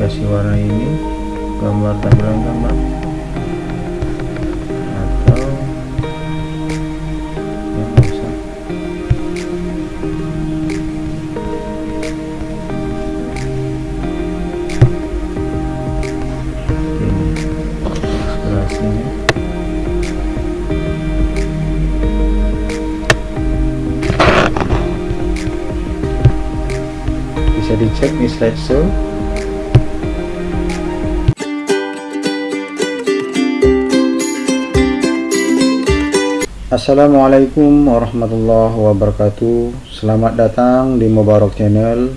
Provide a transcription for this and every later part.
aplikasi warna ini gambar tampilan gambar atau ya usah ini ilustrasinya bisa dicek di slideshow Assalamualaikum warahmatullahi wabarakatuh. Selamat datang di Mubarak Channel.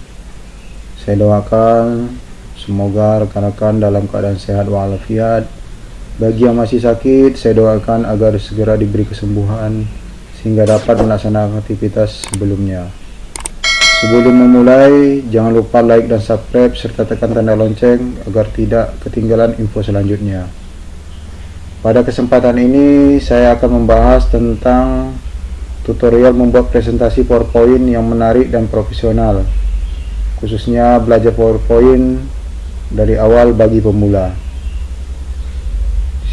Saya doakan Semoga rekan-rekan dalam keadaan sehat walafiat. Bagi yang masih sakit Saya doakan agar segera diberi kesembuhan Sehingga dapat melaksanakan aktivitas sebelumnya. Sebelum memulai Jangan lupa like dan subscribe Serta tekan tanda lonceng Agar tidak ketinggalan info selanjutnya pada kesempatan ini saya akan membahas tentang tutorial membuat presentasi PowerPoint yang menarik dan profesional khususnya belajar PowerPoint dari awal bagi pemula.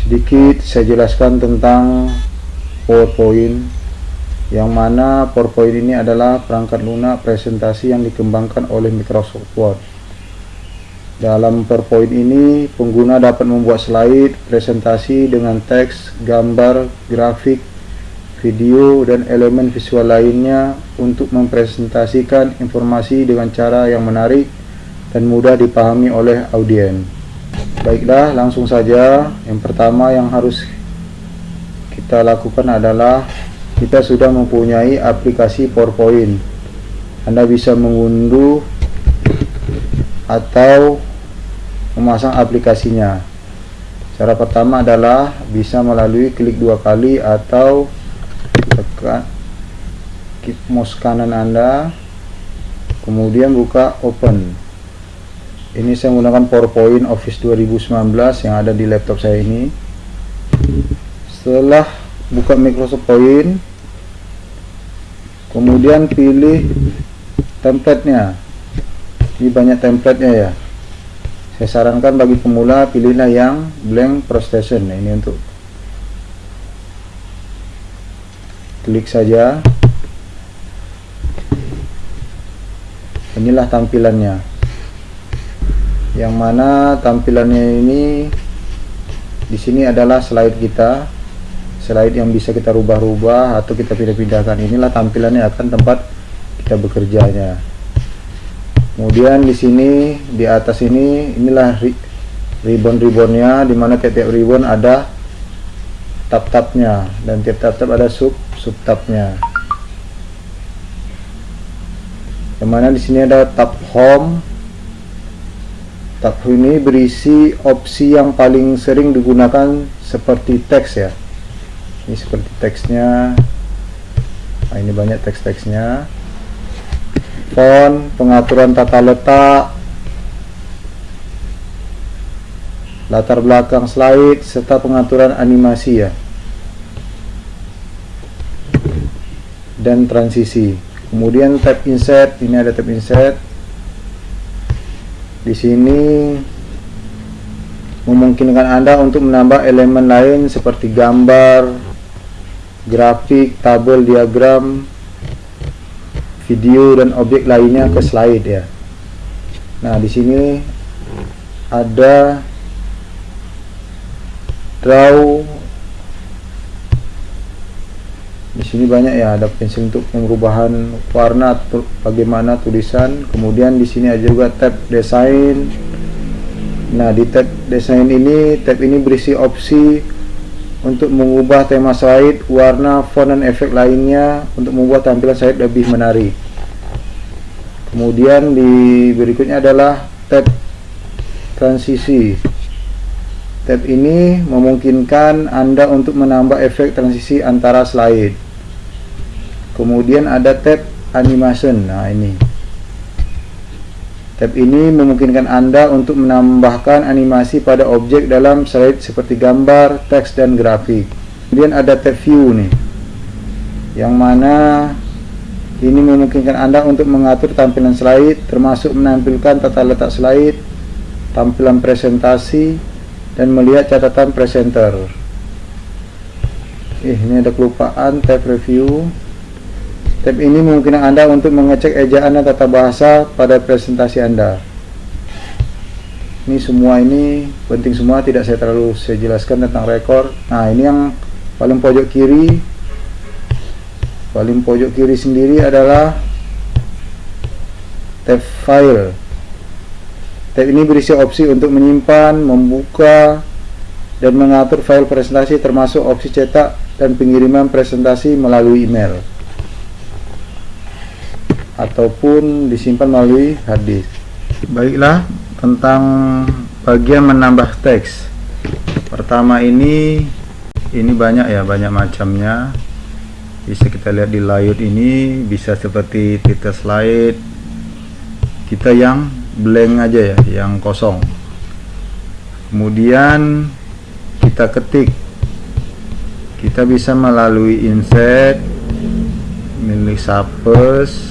Sedikit saya jelaskan tentang PowerPoint yang mana PowerPoint ini adalah perangkat lunak presentasi yang dikembangkan oleh Microsoft Word dalam PowerPoint ini, pengguna dapat membuat slide, presentasi dengan teks, gambar, grafik, video, dan elemen visual lainnya untuk mempresentasikan informasi dengan cara yang menarik dan mudah dipahami oleh audiens. Baiklah, langsung saja. Yang pertama yang harus kita lakukan adalah kita sudah mempunyai aplikasi PowerPoint. Anda bisa mengunduh atau memasang aplikasinya. Cara pertama adalah bisa melalui klik dua kali atau tekan klik mouse kanan anda kemudian buka open. Ini saya menggunakan PowerPoint Office 2019 yang ada di laptop saya ini. Setelah buka Microsoft Point kemudian pilih templatenya. Ini banyak templatenya ya saya sarankan bagi pemula pilihlah yang blank presentation nah, ini untuk klik saja. Inilah tampilannya. Yang mana tampilannya ini di sini adalah slide kita. Slide yang bisa kita rubah-rubah atau kita pindah-pindahkan. Inilah tampilannya akan tempat kita bekerjanya kemudian di sini di atas ini inilah ribbon-ribbonnya di mana tiap-tiap ribbon ada tab-tabnya dan tiap tab-tab ada sub sub-tabnya yang mana di sini ada tab home. Tab ini berisi opsi yang paling sering digunakan seperti teks ya. Ini seperti teksnya. Nah ini banyak teks-teksnya font, pengaturan tata letak, latar belakang slide, serta pengaturan animasi ya. Dan transisi. Kemudian tab insert, ini ada tab insert. Di sini memungkinkan Anda untuk menambah elemen lain seperti gambar, grafik, tabel, diagram, video dan objek lainnya ke slide ya. Nah, di sini ada draw. Di sini banyak ya ada pensil untuk perubahan warna bagaimana tulisan. Kemudian di sini ada juga tab desain. Nah di tab desain ini tab ini berisi opsi untuk mengubah tema slide, warna, font dan efek lainnya untuk membuat tampilan slide lebih menarik. Kemudian di berikutnya adalah tab transisi. Tab ini memungkinkan Anda untuk menambah efek transisi antara slide. Kemudian ada tab animation. Nah, ini. Tab ini memungkinkan Anda untuk menambahkan animasi pada objek dalam slide seperti gambar, teks, dan grafik. Kemudian ada tab view nih. Yang mana ini memungkinkan Anda untuk mengatur tampilan slide termasuk menampilkan tata letak slide, tampilan presentasi dan melihat catatan presenter eh, ini ada kelupaan tab review tab ini memungkinkan anda untuk mengecek ejaan dan tata bahasa pada presentasi anda. Ini semua ini penting semua tidak saya terlalu saya jelaskan tentang rekor. Nah ini yang paling pojok kiri. Paling pojok kiri sendiri adalah tab file. Tab ini berisi opsi untuk menyimpan membuka dan mengatur file presentasi termasuk opsi cetak dan pengiriman presentasi melalui email ataupun disimpan melalui hard disk baiklah tentang bagian menambah teks. Pertama ini ini banyak ya banyak macamnya. Bisa kita lihat di layout ini bisa seperti titel slide kita yang blank aja ya yang kosong. Kemudian kita ketik. Kita bisa melalui insert milik sapes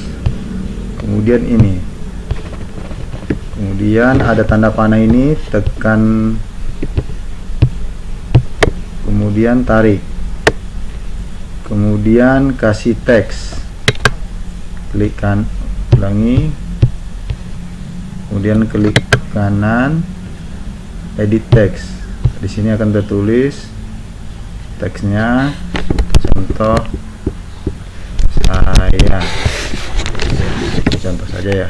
kemudian ini. Kemudian ada tanda panah ini tekan. Kemudian tarik. Kemudian kasih teks. Klik kan ulangi. Kemudian klik kanan edit teks. Di sini akan tertulis teksnya. Contoh saya saja ya.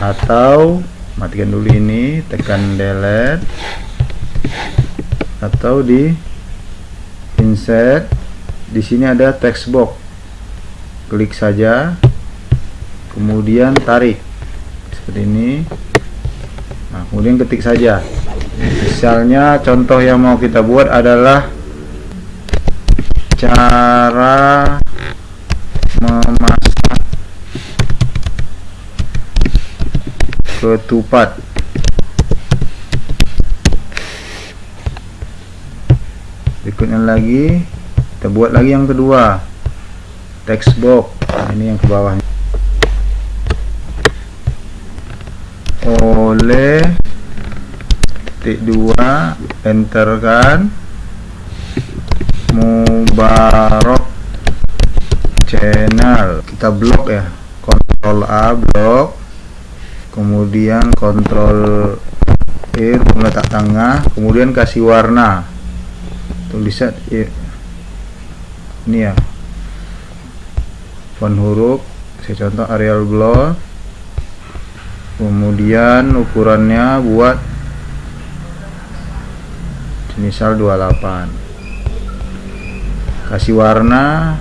Atau matikan dulu ini tekan delete. Atau di insert di sini ada text box. Klik saja kemudian tarik. Seperti ini. Nah, kemudian ketik saja. Misalnya contoh yang mau kita buat adalah cara memasak ketupat. Berikutnya lagi kita buat lagi yang kedua. Text box ini yang ke bawahnya. Oleh titik dua enter kan Mubarok channel. Kita blok ya. Kontrol A blok kemudian kontrol E meletak tengah kemudian kasih warna. Tulisan ini ya. Font huruf saya contoh Arial Blur kemudian ukurannya buat misal 28 kasih warna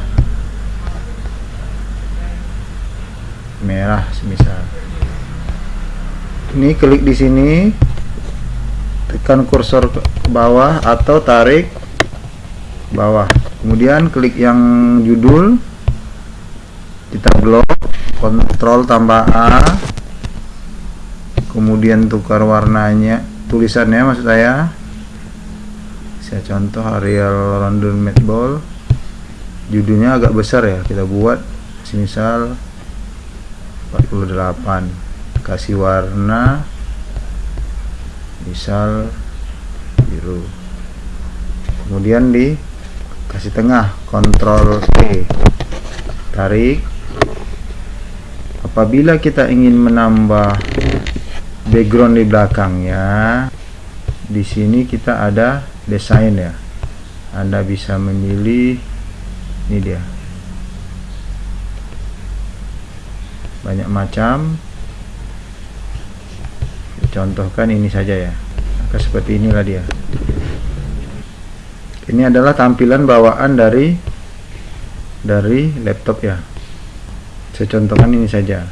merah semisal ini klik di sini. Tekan kursor ke bawah atau tarik bawah. Kemudian klik yang judul. Kita blok kontrol tambah A. Kemudian tukar warnanya tulisannya maksud saya. Saya contoh Arial London Ball judulnya agak besar ya kita buat. Misal 48 kasih warna misal biru. Kemudian di kasih tengah kontrol T tarik. Apabila kita ingin menambah background di belakangnya di sini kita ada desain ya. Anda bisa memilih ini dia. Banyak macam contohkan ini saja ya. Maka seperti inilah dia. Ini adalah tampilan bawaan dari dari laptop ya. Saya contohkan ini saja.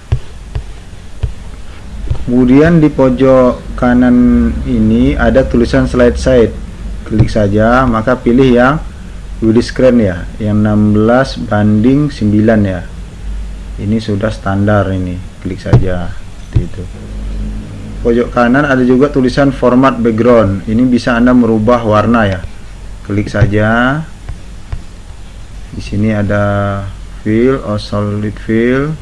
Kemudian di pojok kanan ini ada tulisan slide side. Klik saja maka pilih yang width screen ya. Yang 16 banding 9 ya. Ini sudah standar ini. Klik saja seperti itu pojok kanan ada juga tulisan format background. Ini bisa anda merubah warna ya. Klik saja. Di sini ada fill or solid fill.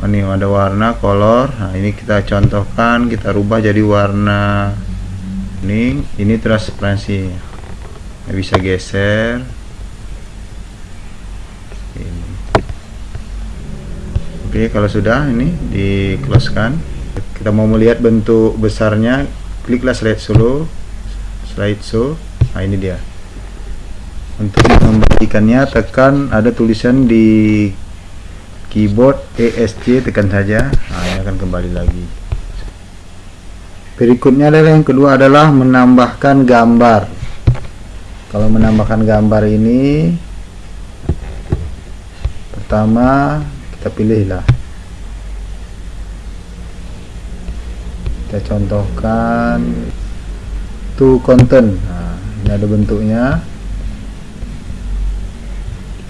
Oh, ini ada warna color nah ini kita contohkan kita rubah jadi warna ini. Ini transparansi. Nah, bisa geser. Ini. oke kalau sudah ini di close kan kita mau melihat bentuk besarnya kliklah slide solo slide show. Nah ini dia. Untuk mengembalikannya tekan ada tulisan di keyboard ESC tekan saja. Nah ini akan kembali lagi. Berikutnya adalah yang kedua adalah menambahkan gambar. Kalau menambahkan gambar ini pertama kita pilihlah kita contohkan to content. Nah, ini ada bentuknya.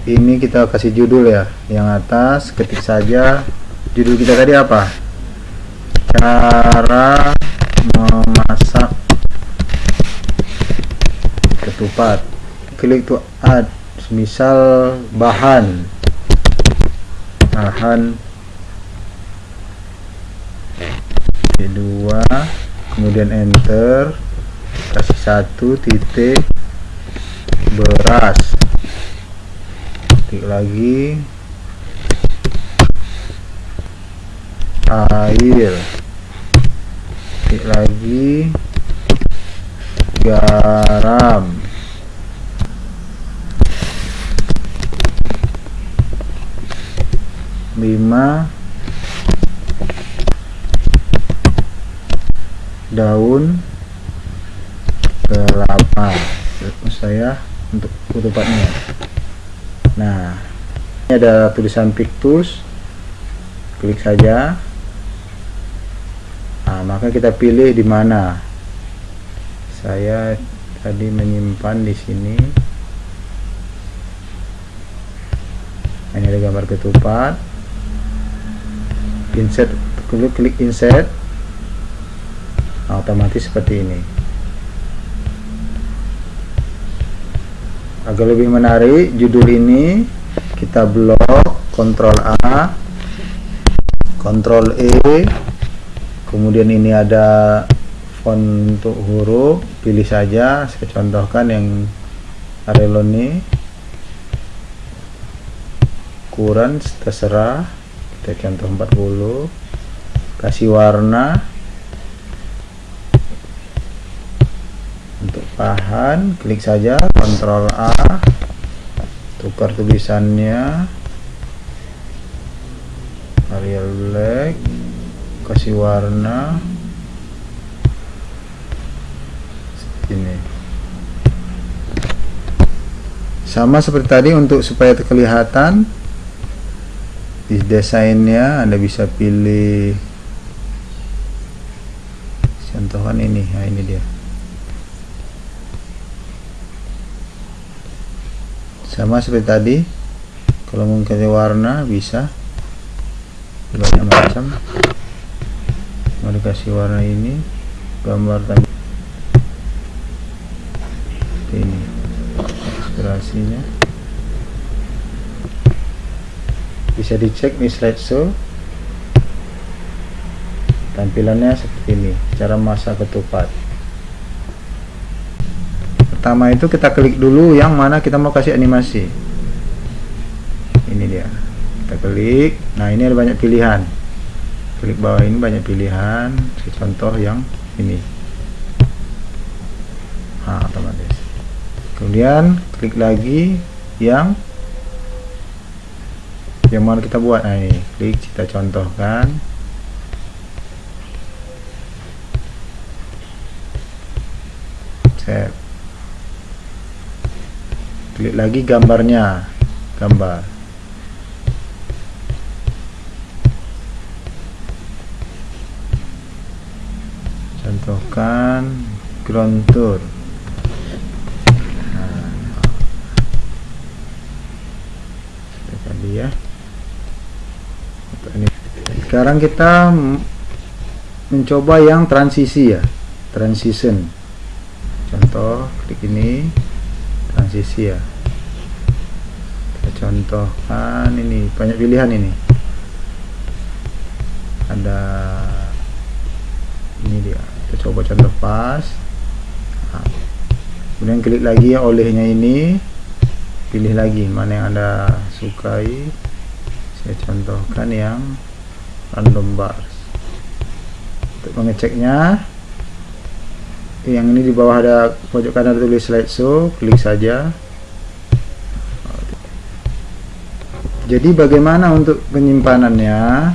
Ini kita kasih judul ya yang atas ketik saja. Judul kita tadi apa? Cara memasak ketupat. Klik to add misal bahan. Bahan kedua kemudian enter kasih satu titik beras. Titik lagi. Air. Titik lagi. Garam. Lima daun kelapa saya untuk ketupatnya nah ini ada tulisan pictus klik saja Nah, maka kita pilih di mana. Saya tadi menyimpan di sini. Ini ada gambar ketupat. Insert, klik klik insert. Nah, otomatis seperti ini. Agar lebih menarik, judul ini kita blok Ctrl A, Ctrl E, kemudian ini ada font untuk huruf pilih saja saya contohkan yang Areloni ukuran terserah kita contoh 40 kasih warna untuk bahan klik saja Ctrl A tukar tulisannya Arial black kasih warna ini. Sama seperti tadi untuk supaya kelihatan di desainnya Anda bisa pilih contohan ini nah ini dia sama seperti tadi kalau kasih warna bisa. Banyak macam mau dikasih warna ini gambar tadi. Ini. Inspirasinya. Bisa dicek di slideshow. Tampilannya seperti ini. Cara masak ketupat pertama itu kita klik dulu yang mana kita mau kasih animasi. Ini dia. Kita klik. Nah ini ada banyak pilihan. Klik bawah ini banyak pilihan. Contoh yang ini. Nah, otomatis. Kemudian klik lagi yang yang mana kita buat. Nah ini. Klik kita contohkan. Save klik lagi gambarnya. Gambar. Contohkan ground tour. Nah, tadi ya sekarang kita mencoba yang transisi ya. Transition. Contoh klik ini. Transisi ya contohkan ini banyak pilihan ini. Ada ini dia. Kita coba contoh pas. Nah, kemudian klik lagi olehnya ini. Pilih lagi mana yang anda sukai. Saya contohkan yang random bars. Untuk mengeceknya yang ini di bawah ada pojok kanan tulis slideshow klik saja jadi bagaimana untuk penyimpanannya?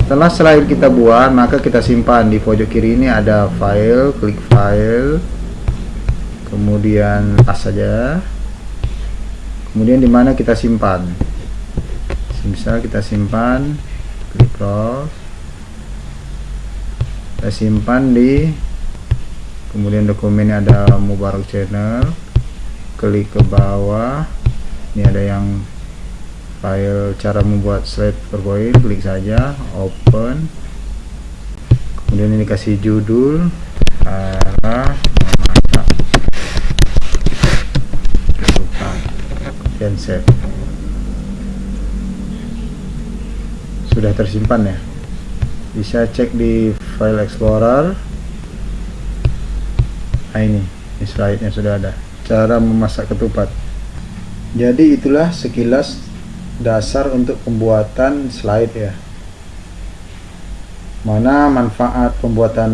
Setelah slide kita buat maka kita simpan di pojok kiri ini. Ada file klik file. Kemudian pas saja. Kemudian di mana kita simpan? Misal kita simpan klik close kita simpan di kemudian dokumen ada Mubarak channel. Klik ke bawah ini ada yang file cara membuat slide powerpoint klik saja open. Kemudian ini kasih judul cara memasak dan save sudah tersimpan ya? Bisa cek di file explorer. Nah ini, ini slide nya sudah ada. Cara memasak ketupat jadi itulah sekilas dasar untuk pembuatan slide ya. Mana manfaat pembuatan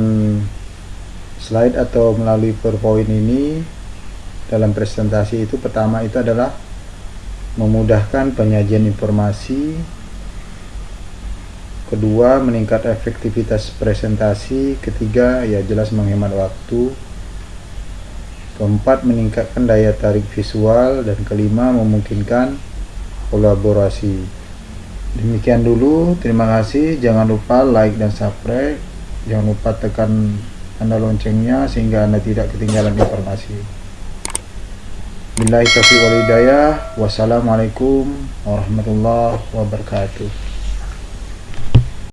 slide atau melalui PowerPoint ini dalam presentasi itu? Pertama itu adalah memudahkan penyajian informasi. Kedua meningkat efektivitas presentasi. Ketiga ya jelas menghemat waktu keempat meningkatkan daya tarik visual. Dan kelima memungkinkan kolaborasi. Demikian dulu. Terima kasih. Jangan lupa like dan subscribe. Jangan lupa tekan tanda loncengnya sehingga anda tidak ketinggalan informasi. Billahi taufiq wal hidayah. Wassalamualaikum warahmatullahi wabarakatuh